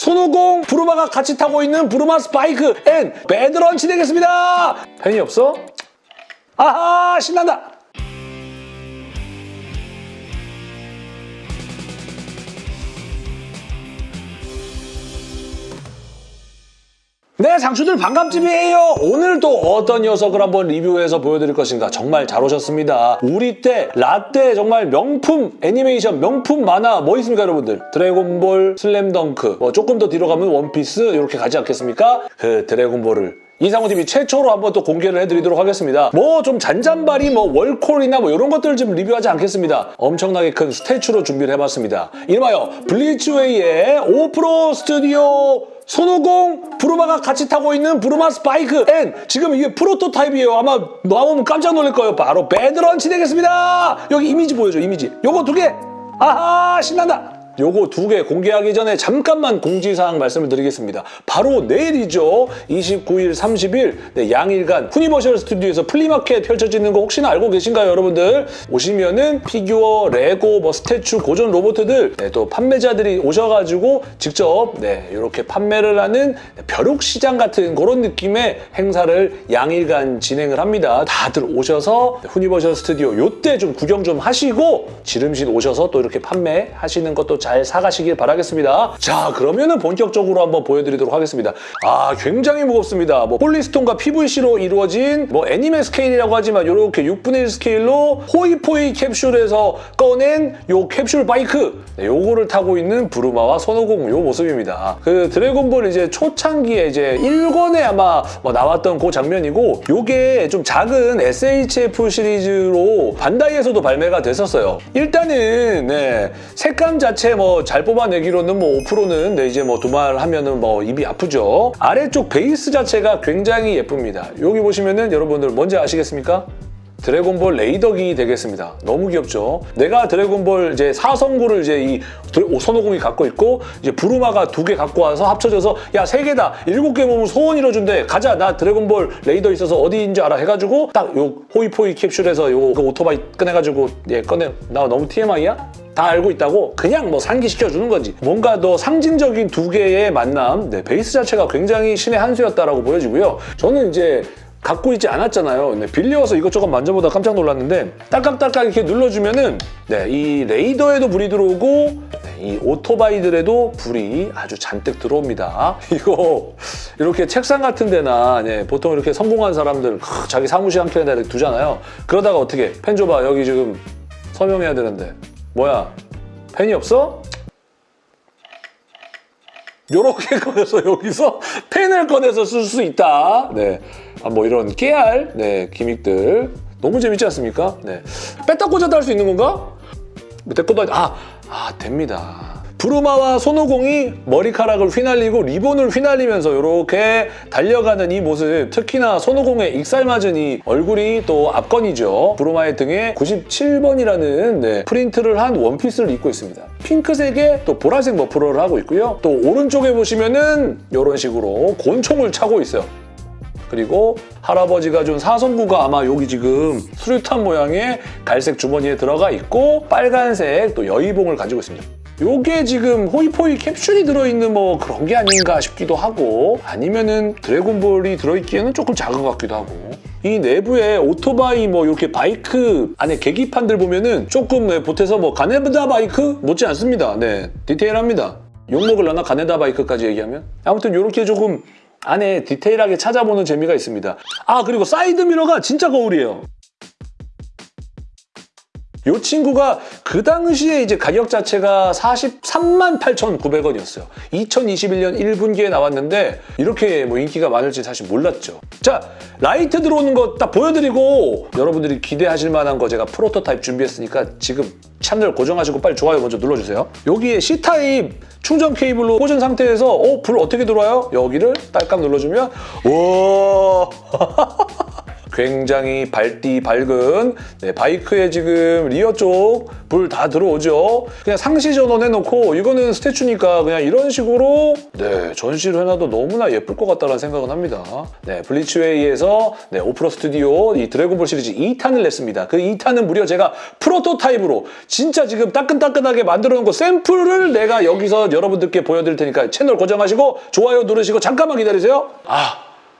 손오공 브루마가 같이 타고 있는 Bulma's bike and 배드런치 되겠습니다. 팬이 없어? 아하 신난다. 네, 장수들 반갑집이에요. 오늘 또 어떤 녀석을 한번 리뷰해서 보여드릴 것인가. 정말 잘 오셨습니다. 우리 때 라떼 정말 명품 애니메이션, 명품 만화 뭐 있습니까, 여러분들? 드래곤볼, 슬램덩크, 뭐 조금 더 뒤로 가면 원피스 이렇게 가지 않겠습니까? 그 드래곤볼을 이상호TV 최초로 한번 또 공개를 해드리도록 하겠습니다. 뭐 좀 잔잔바리 뭐 월콜이나 뭐 이런 것들을 좀 리뷰하지 않겠습니다. 엄청나게 큰 statue로 준비를 해봤습니다. 이름하여 블리츠웨이의 오프로 스튜디오 손오공 브루마가 같이 타고 있는 Bulma's bike and 지금 이게 프로토타입이에요. 아마 나오면 깜짝 놀랄 거예요. 바로 배드런치 되겠습니다. 여기 이미지 보여줘 이미지. 요거 두 개. 아하 신난다. 요거 두 개 공개하기 전에 잠깐만 공지사항 말씀을 드리겠습니다. 바로 내일이죠. 29일, 30일 네, 양일간 후니버셜 스튜디오에서 플리마켓 펼쳐지는 거 혹시나 알고 계신가요, 여러분들? 오시면은 피규어, 레고, 뭐 statue, 고전 로봇들 네, 또 판매자들이 오셔가지고 직접 네, 이렇게 판매를 하는 벼룩시장 같은 그런 느낌의 행사를 양일간 진행을 합니다. 다들 오셔서 후니버셜 스튜디오 요때 좀 구경 좀 하시고 지름신 오셔서 또 이렇게 판매하시는 것도 잘 사가시길 바라겠습니다. 자, 그러면은 본격적으로 한번 보여드리도록 하겠습니다. 아, 굉장히 무겁습니다. 뭐 폴리스톤과 PVC로 이루어진 뭐 anime scale이라고 하지만 이렇게 6분의 1 스케일로 호이포이 캡슐에서 꺼낸 요 캡슐 바이크 네, 요거를 타고 있는 부르마와 손오공 요 모습입니다. 그 드래곤볼 이제 초창기에 이제 1권에 아마 뭐 나왔던 그 장면이고 요게 좀 작은 SHF 시리즈로 반다이에서도 발매가 됐었어요. 일단은 네, 색감 자체 뭐 잘 뽑아내기로는 뭐 5%는 네, 이제 뭐 두말하면은 뭐 입이 아프죠. 아래쪽 베이스 자체가 굉장히 예쁩니다. 여기 보시면은 여러분들 뭔지 아시겠습니까? 드래곤볼 레이더기 되겠습니다. 너무 귀엽죠? 내가 드래곤볼 이제 사성구를 이제 이 손오공이 갖고 있고 이제 부르마가 두 개 갖고 와서 합쳐져서 야 세 개다 일곱 개 모으면 소원 이뤄준대 가자 나 드래곤볼 레이더 있어서 어디인지 알아 해가지고 딱 요 호이포이 캡슐에서 요 그 오토바이 꺼내가지고 예 꺼내 나 너무 TMI야? 다 알고 있다고 그냥 뭐 상기시켜주는 거지. 뭔가 더 상징적인 두 개의 만남, 네, 베이스 자체가 굉장히 신의 한 수였다라고 보여지고요. 저는 이제 갖고 있지 않았잖아요. 네, 빌려와서 이것저것 만져보다 깜짝 놀랐는데 딸깍딸깍 이렇게 눌러주면은 네, 이 레이더에도 불이 들어오고 네, 이 오토바이들에도 불이 아주 잔뜩 들어옵니다. 이거 이렇게 책상 같은 데나 네, 보통 이렇게 성공한 사람들 크, 자기 사무실 한 켠에다 두잖아요. 그러다가 어떻게 펜 줘봐 여기 지금 서명해야 되는데 뭐야 펜이 없어? 요렇게 꺼내서 여기서 펜을 꺼내서 쓸 수 있다. 네. 아, 뭐 이런 깨알, 네, 기믹들. 너무 재밌지 않습니까? 네. 뺐다 꽂았다 할수 있는 건가? 내 것도 아니- 아, 아, 됩니다. 브루마와 손오공이 머리카락을 휘날리고 리본을 휘날리면서 이렇게 달려가는 이 모습 특히나 손오공의 익살맞은 이 얼굴이 또 압권이죠. 브루마의 등에 97번이라는 프린트를 한 원피스를 입고 있습니다. 핑크색에 또 보라색 머플러를 하고 있고요. 또 오른쪽에 보시면은 이런 식으로 곤총을 차고 있어요. 그리고 할아버지가 준 사성구가 아마 여기 지금 수류탄 모양의 갈색 주머니에 들어가 있고 빨간색 또 여의봉을 가지고 있습니다. 요게 지금 호이포이 캡슐이 들어있는 뭐 그런 게 아닌가 싶기도 하고 아니면은 드래곤볼이 들어있기에는 조금 작은 것 같기도 하고 이 내부에 오토바이 뭐 이렇게 바이크 안에 계기판들 보면은 조금 네, 보태서 뭐 가네다 바이크 못지 않습니다. 네, 디테일합니다. 욕먹을라나 가네다 바이크까지 얘기하면 아무튼 이렇게 조금 안에 디테일하게 찾아보는 재미가 있습니다. 아 그리고 사이드 미러가 진짜 거울이에요. 이 친구가 그 당시에 이제 가격 자체가 43만 8,900원이었어요. 2021년 1분기에 나왔는데 이렇게 뭐 인기가 많을지 사실 몰랐죠. 자, 라이트 들어오는 거 딱 보여드리고 여러분들이 기대하실 만한 거 제가 프로토타입 준비했으니까 지금 채널 고정하시고 빨리 좋아요 먼저 눌러주세요. 여기에 C타입 충전 케이블로 꽂은 상태에서 어, 불 어떻게 들어와요? 여기를 딸깍 눌러주면 와 굉장히 밝디 밝은 네, 바이크에 지금 rear 쪽 불 다 들어오죠. 그냥 상시 전원 해놓고 이거는 statue니까 그냥 이런 식으로 네, 전시를 해놔도 너무나 예쁠 것 같다는 생각은 합니다. 네, 블리츠웨이에서 네, 오프로 스튜디오 이 드래곤볼 시리즈 2탄을 냈습니다. 그 2탄은 무려 제가 prototype으로 진짜 지금 따끈따끈하게 만들어 놓은 거 샘플을 내가 여기서 여러분들께 보여드릴 테니까 채널 고정하시고 좋아요 누르시고 잠깐만 기다리세요. 아,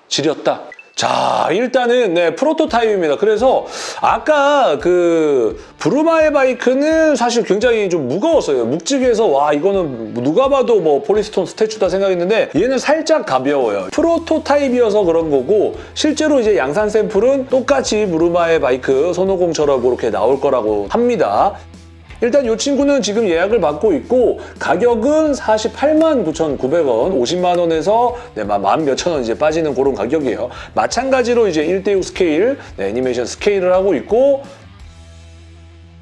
지렸다. 자, 일단은 네, prototype입니다. 그래서 아까 그 브루마의 바이크는 사실 굉장히 좀 무거웠어요. 묵직해서 와 이거는 누가 봐도 뭐 polystone statue다 생각했는데 얘는 살짝 가벼워요. prototype이어서 그런 거고 실제로 이제 양산 샘플은 똑같이 브루마의 바이크 손오공처럼 그렇게 나올 거라고 합니다. 일단 이 친구는 지금 예약을 받고 있고 가격은 48만 9,900원, 50만 원에서 네, 만 몇천 원 이제 빠지는 그런 가격이에요. 마찬가지로 이제 1대6 스케일, 네, 애니메이션 스케일을 하고 있고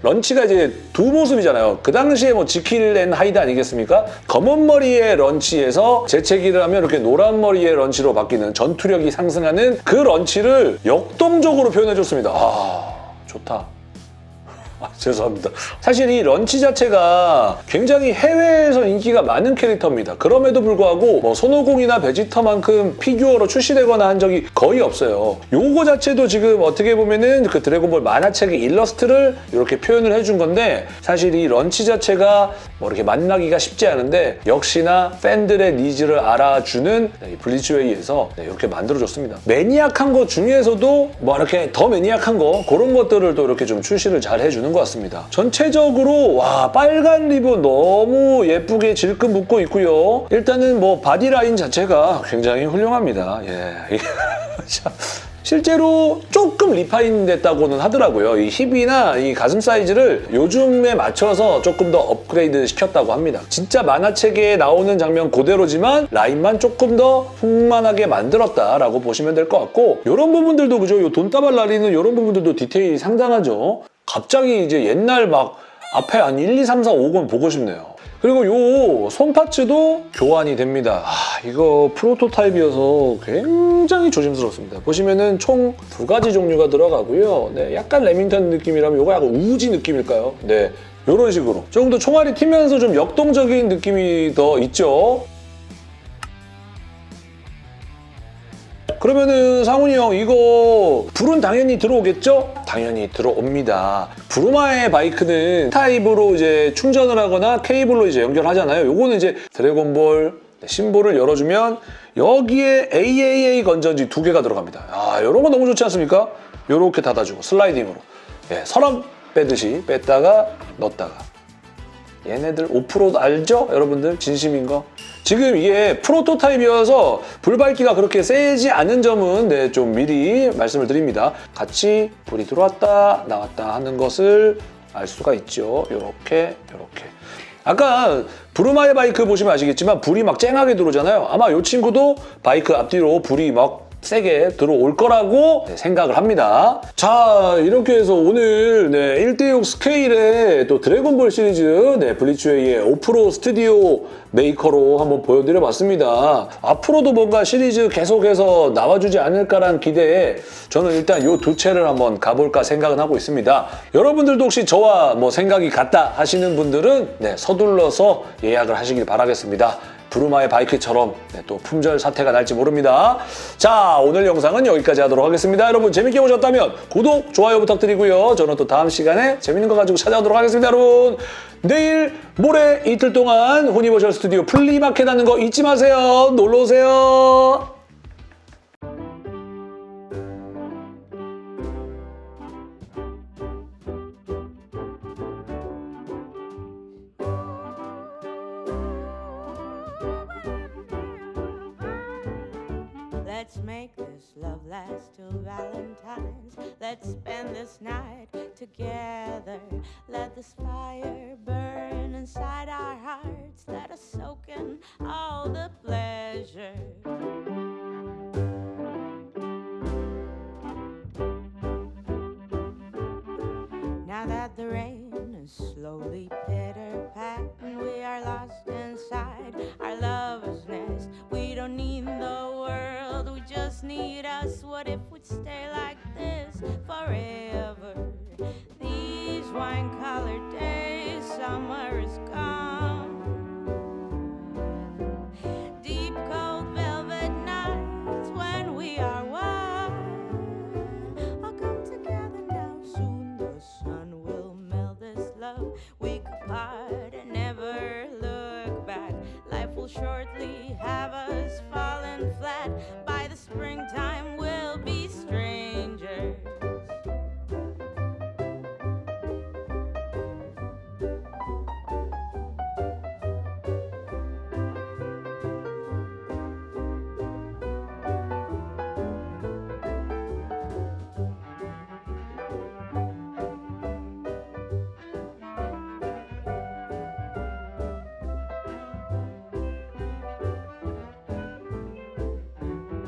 런치가 이제 두 모습이잖아요. 그 당시에 뭐 지킬 앤 하이드 아니겠습니까? 검은 머리의 런치에서 재채기를 하면 이렇게 노란 머리의 런치로 바뀌는 전투력이 상승하는 그 런치를 역동적으로 표현해줬습니다. 아, 좋다. 아, 죄송합니다. 사실 이 런치 자체가 굉장히 해외에서 인기가 많은 캐릭터입니다. 그럼에도 불구하고 뭐 손오공이나 베지터만큼 피규어로 출시되거나 한 적이 거의 없어요. 요거 자체도 지금 어떻게 보면은 그 드래곤볼 만화책의 일러스트를 이렇게 표현을 해준 건데 사실 이 런치 자체가 뭐 이렇게 만나기가 쉽지 않은데 역시나 팬들의 needs를 알아주는 이 블리츠웨이에서 네, 이렇게 만들어줬습니다. maniac한 것 중에서도 뭐 이렇게 더 maniac한 거 그런 것들을 또 이렇게 좀 출시를 잘 해주는 것 같습니다. 전체적으로 와 빨간 리본 너무 예쁘게 질끈 묶고 있고요. 일단은 뭐 body line 자체가 굉장히 훌륭합니다. 예. 자, 실제로 조금 refine 됐다고는 하더라고요. 이 힙이나 이 가슴 사이즈를 요즘에 맞춰서 조금 더 업그레이드 시켰다고 합니다. 진짜 만화책에 나오는 장면 그대로지만 라인만 조금 더 풍만하게 만들었다라고 보시면 될 것 같고 이런 부분들도 그죠? 요 돈다발 날리는 이런 부분들도 디테일이 상당하죠. 갑자기 이제 옛날 막 앞에 한 1, 2, 3, 4, 5권 보고 싶네요. 그리고 요 손파츠도 교환이 됩니다. 아, 이거 프로토타입이어서 굉장히 조심스럽습니다. 보시면은 총 두 가지 종류가 들어가고요. 네, 약간 레밍턴 느낌이라면 이거 약간 우지 느낌일까요? 네, 이런 식으로 조금 더 총알이 튀면서 좀 역동적인 느낌이 더 있죠. 그러면은 상훈이 형 이거 불은 당연히 들어오겠죠? 당연히 들어옵니다. 브루마의 바이크는 타입으로 이제 충전을 하거나 케이블로 이제 연결하잖아요. 요거는 이제 드래곤볼 심볼을 열어주면 여기에 AAA 건전지 두 개가 들어갑니다. 아, 이런 거 너무 좋지 않습니까? 요렇게 닫아주고 슬라이딩으로 예, 서랍 빼듯이 뺐다가 넣었다가 얘네들 5% 알죠? 여러분들 진심인 거? 지금 이게 prototype이어서 불밝기가 그렇게 세지 않은 점은 네, 좀 미리 말씀을 드립니다. 같이 불이 들어왔다 나왔다 하는 것을 알 수가 있죠. 이렇게 이렇게. 아까 브루마의 바이크 보시면 아시겠지만 불이 막 쨍하게 들어오잖아요. 아마 이 친구도 바이크 앞뒤로 불이 막 세게 들어올 거라고 네, 생각을 합니다. 자 이렇게 해서 오늘 네, 1대6 스케일의 또 드래곤볼 시리즈 네, 블리츠웨이의 오프로 스튜디오 메이커로 한번 보여드려봤습니다. 앞으로도 뭔가 시리즈 계속해서 나와주지 않을까라는 기대에 저는 일단 이 두 채를 한번 가볼까 생각은 하고 있습니다. 여러분들도 혹시 저와 뭐 생각이 같다 하시는 분들은 네, 서둘러서 예약을 하시길 바라겠습니다. 브루마의 바이크처럼 네, 또 품절 사태가 날지 모릅니다. 자 오늘 영상은 여기까지 하도록 하겠습니다. 여러분 재밌게 보셨다면 구독, 좋아요 부탁드리고요. 저는 또 다음 시간에 재밌는 거 가지고 찾아오도록 하겠습니다. 여러분 내일 모레 이틀 동안 후니버셜 스튜디오 플리마켓 하는 거 잊지 마세요. 놀러오세요. Last till Valentine's. Let's spend this night together. Let this fire us? What if we'd stay like this forever? These wine-colored days